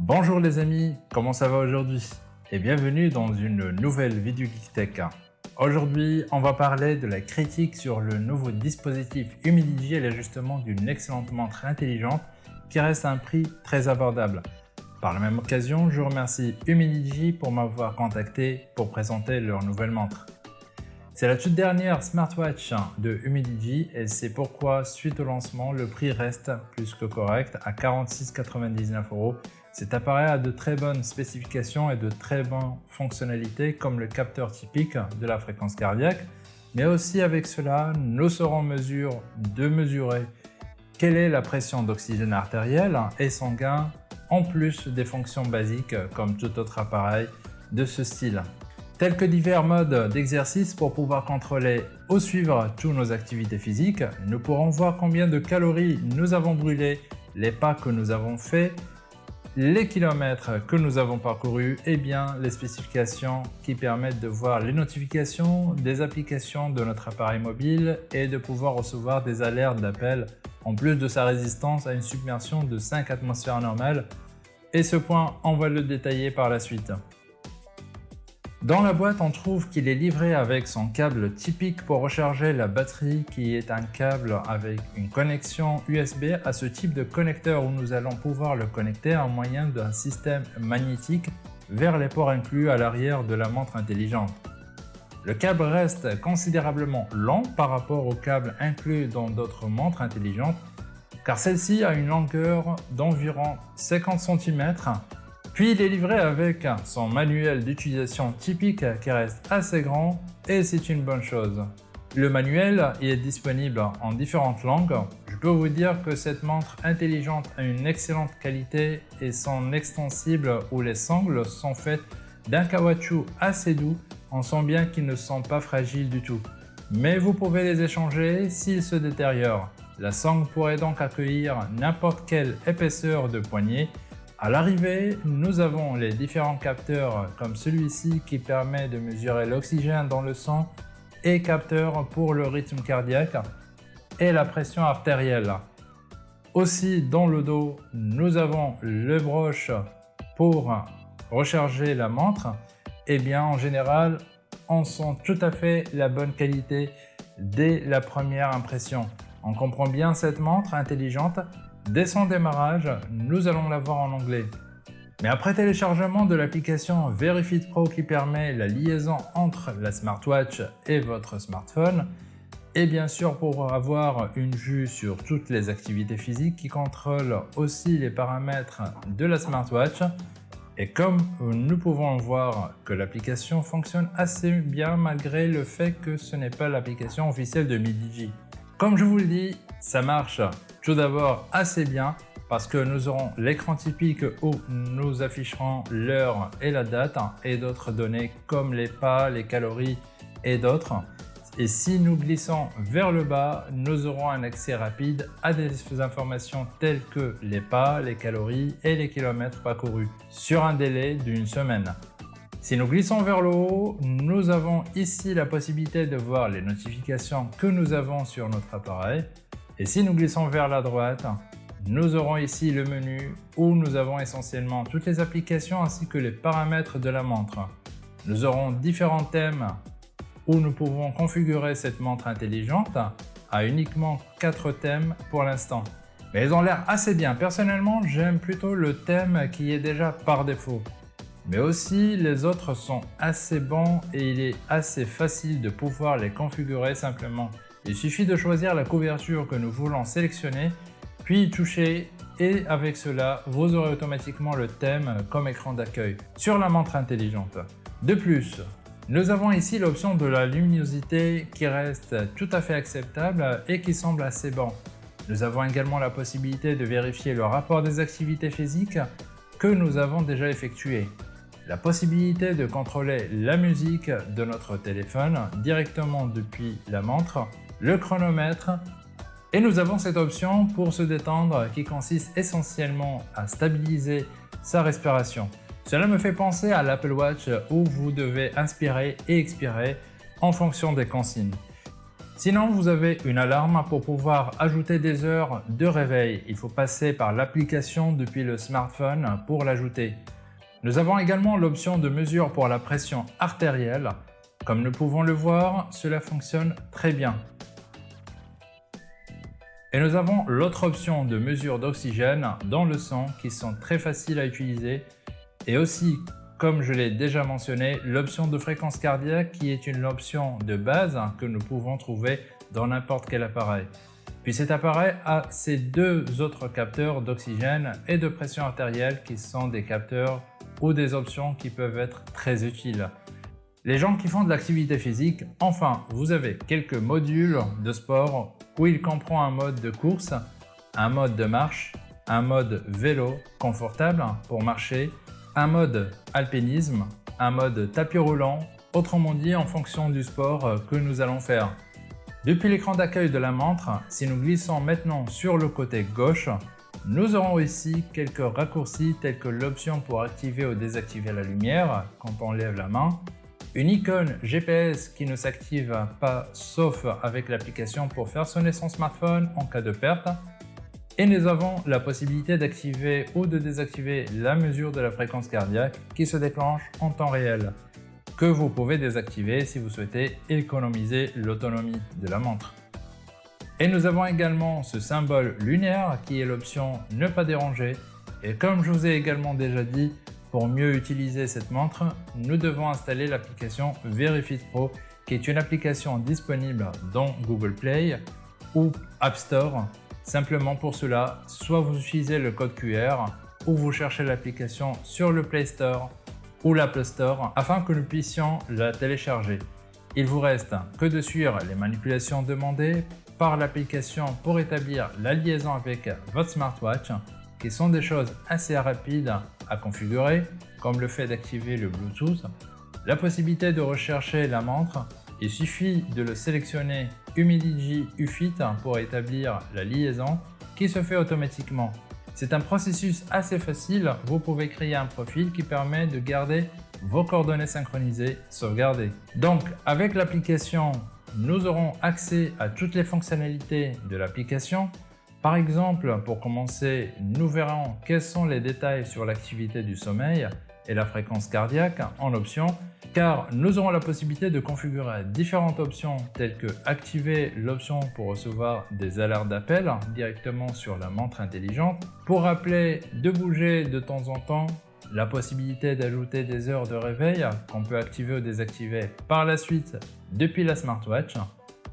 Bonjour les amis, comment ça va aujourd'hui? Et bienvenue dans une nouvelle vidéo Geek Aujourd'hui, on va parler de la critique sur le nouveau dispositif Humidigi et l'ajustement d'une excellente montre intelligente qui reste à un prix très abordable. Par la même occasion, je remercie Humidigi pour m'avoir contacté pour présenter leur nouvelle montre. C'est la toute dernière smartwatch de Humidigi et c'est pourquoi suite au lancement, le prix reste plus que correct à 46,99 euros. Cet appareil a de très bonnes spécifications et de très bonnes fonctionnalités comme le capteur typique de la fréquence cardiaque, mais aussi avec cela, nous serons en mesure de mesurer quelle est la pression d'oxygène artériel et sanguin en plus des fonctions basiques comme tout autre appareil de ce style tels que divers modes d'exercice pour pouvoir contrôler ou suivre toutes nos activités physiques. Nous pourrons voir combien de calories nous avons brûlé, les pas que nous avons faits, les kilomètres que nous avons parcourus et bien les spécifications qui permettent de voir les notifications des applications de notre appareil mobile et de pouvoir recevoir des alertes d'appel en plus de sa résistance à une submersion de 5 atmosphères normales et ce point on va le détailler par la suite. Dans la boîte, on trouve qu'il est livré avec son câble typique pour recharger la batterie qui est un câble avec une connexion USB à ce type de connecteur où nous allons pouvoir le connecter en moyen d'un système magnétique vers les ports inclus à l'arrière de la montre intelligente. Le câble reste considérablement long par rapport au câble inclus dans d'autres montres intelligentes car celle-ci a une longueur d'environ 50 cm puis il est livré avec son manuel d'utilisation typique qui reste assez grand et c'est une bonne chose. Le manuel est disponible en différentes langues. Je peux vous dire que cette montre intelligente a une excellente qualité et son extensible ou les sangles sont faites d'un caoutchouc assez doux. On sent bien qu'ils ne sont pas fragiles du tout. Mais vous pouvez les échanger s'ils se détériorent. La sangle pourrait donc accueillir n'importe quelle épaisseur de poignée à l'arrivée, nous avons les différents capteurs comme celui-ci qui permet de mesurer l'oxygène dans le sang et capteur pour le rythme cardiaque et la pression artérielle. Aussi dans le dos, nous avons le broche pour recharger la montre. Et eh bien en général, on sent tout à fait la bonne qualité dès la première impression. On comprend bien cette montre intelligente Dès son démarrage, nous allons la voir en anglais. Mais après téléchargement de l'application Verifit Pro qui permet la liaison entre la smartwatch et votre smartphone, et bien sûr pour avoir une vue sur toutes les activités physiques qui contrôlent aussi les paramètres de la smartwatch, et comme nous pouvons voir que l'application fonctionne assez bien malgré le fait que ce n'est pas l'application officielle de Midigi. Comme je vous le dis, ça marche tout d'abord assez bien parce que nous aurons l'écran typique où nous afficherons l'heure et la date et d'autres données comme les pas, les calories et d'autres. Et si nous glissons vers le bas, nous aurons un accès rapide à des informations telles que les pas, les calories et les kilomètres parcourus sur un délai d'une semaine. Si nous glissons vers le haut, nous avons ici la possibilité de voir les notifications que nous avons sur notre appareil, et si nous glissons vers la droite, nous aurons ici le menu où nous avons essentiellement toutes les applications ainsi que les paramètres de la montre. Nous aurons différents thèmes où nous pouvons configurer cette montre intelligente à uniquement 4 thèmes pour l'instant. Mais ils ont l'air assez bien. Personnellement, j'aime plutôt le thème qui est déjà par défaut. Mais aussi, les autres sont assez bons et il est assez facile de pouvoir les configurer simplement il suffit de choisir la couverture que nous voulons sélectionner, puis toucher et avec cela, vous aurez automatiquement le thème comme écran d'accueil sur la montre intelligente. De plus, nous avons ici l'option de la luminosité qui reste tout à fait acceptable et qui semble assez bon. Nous avons également la possibilité de vérifier le rapport des activités physiques que nous avons déjà effectuées. La possibilité de contrôler la musique de notre téléphone directement depuis la montre le chronomètre et nous avons cette option pour se détendre qui consiste essentiellement à stabiliser sa respiration. Cela me fait penser à l'Apple Watch où vous devez inspirer et expirer en fonction des consignes. Sinon, vous avez une alarme pour pouvoir ajouter des heures de réveil. Il faut passer par l'application depuis le smartphone pour l'ajouter. Nous avons également l'option de mesure pour la pression artérielle. Comme nous pouvons le voir, cela fonctionne très bien. Et nous avons l'autre option de mesure d'oxygène dans le sang qui sont très faciles à utiliser et aussi comme je l'ai déjà mentionné, l'option de fréquence cardiaque qui est une option de base que nous pouvons trouver dans n'importe quel appareil. Puis cet appareil a ces deux autres capteurs d'oxygène et de pression artérielle qui sont des capteurs ou des options qui peuvent être très utiles. Les gens qui font de l'activité physique, enfin, vous avez quelques modules de sport où il comprend un mode de course, un mode de marche, un mode vélo confortable pour marcher un mode alpinisme, un mode tapis roulant, autrement dit en fonction du sport que nous allons faire. Depuis l'écran d'accueil de la montre, si nous glissons maintenant sur le côté gauche, nous aurons ici quelques raccourcis tels que l'option pour activer ou désactiver la lumière quand on lève la main, une icône GPS qui ne s'active pas sauf avec l'application pour faire sonner son smartphone en cas de perte, et nous avons la possibilité d'activer ou de désactiver la mesure de la fréquence cardiaque qui se déclenche en temps réel, que vous pouvez désactiver si vous souhaitez économiser l'autonomie de la montre. Et nous avons également ce symbole lunaire qui est l'option ne pas déranger et comme je vous ai également déjà dit, pour mieux utiliser cette montre, nous devons installer l'application Verifit Pro qui est une application disponible dans Google Play ou App Store Simplement pour cela, soit vous utilisez le code QR ou vous cherchez l'application sur le Play Store ou l'Apple Store afin que nous puissions la télécharger. Il vous reste que de suivre les manipulations demandées par l'application pour établir la liaison avec votre smartwatch qui sont des choses assez rapides à configurer comme le fait d'activer le Bluetooth, la possibilité de rechercher la montre il suffit de le sélectionner Humidigi UFIT pour établir la liaison qui se fait automatiquement. C'est un processus assez facile, vous pouvez créer un profil qui permet de garder vos coordonnées synchronisées sauvegardées. Donc avec l'application, nous aurons accès à toutes les fonctionnalités de l'application. Par exemple, pour commencer, nous verrons quels sont les détails sur l'activité du sommeil et la fréquence cardiaque en option car nous aurons la possibilité de configurer différentes options telles que activer l'option pour recevoir des alertes d'appel directement sur la montre intelligente, pour rappeler de bouger de temps en temps, la possibilité d'ajouter des heures de réveil qu'on peut activer ou désactiver par la suite depuis la smartwatch,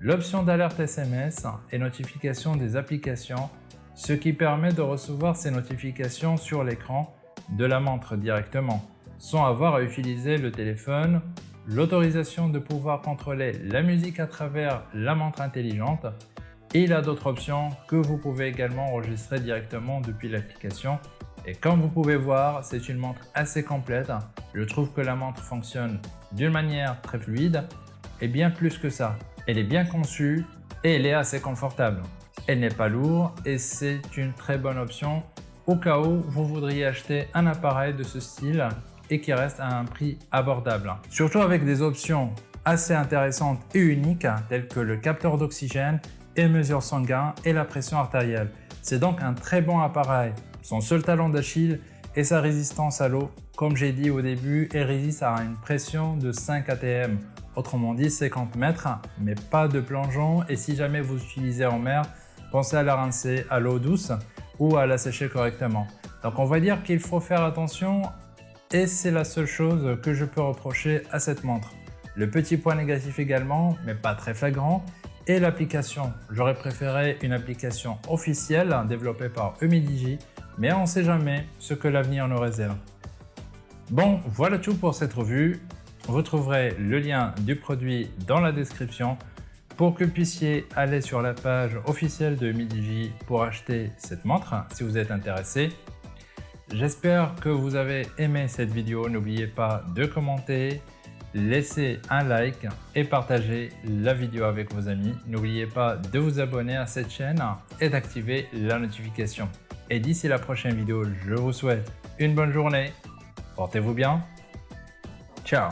l'option d'alerte SMS et notification des applications, ce qui permet de recevoir ces notifications sur l'écran de la montre directement sans avoir à utiliser le téléphone, l'autorisation de pouvoir contrôler la musique à travers la montre intelligente et il a d'autres options que vous pouvez également enregistrer directement depuis l'application. Et comme vous pouvez voir, c'est une montre assez complète. Je trouve que la montre fonctionne d'une manière très fluide et bien plus que ça. Elle est bien conçue et elle est assez confortable. Elle n'est pas lourde et c'est une très bonne option au cas où vous voudriez acheter un appareil de ce style et qui reste à un prix abordable. Surtout avec des options assez intéressantes et uniques telles que le capteur d'oxygène et mesure sanguin et la pression artérielle. C'est donc un très bon appareil. Son seul talent d'Achille est sa résistance à l'eau. Comme j'ai dit au début, elle résiste à une pression de 5 atm, autrement dit 50 mètres, mais pas de plongeon et si jamais vous utilisez en mer, pensez à la rincer à l'eau douce ou à la sécher correctement. Donc on va dire qu'il faut faire attention et c'est la seule chose que je peux reprocher à cette montre. Le petit point négatif également, mais pas très flagrant, est l'application. J'aurais préféré une application officielle développée par Humidigi, mais on ne sait jamais ce que l'avenir nous réserve. Bon, voilà tout pour cette revue. Vous trouverez le lien du produit dans la description pour que vous puissiez aller sur la page officielle de Humidigi pour acheter cette montre si vous êtes intéressé. J'espère que vous avez aimé cette vidéo. N'oubliez pas de commenter, laisser un like et partager la vidéo avec vos amis. N'oubliez pas de vous abonner à cette chaîne et d'activer la notification. Et d'ici la prochaine vidéo, je vous souhaite une bonne journée. Portez-vous bien. Ciao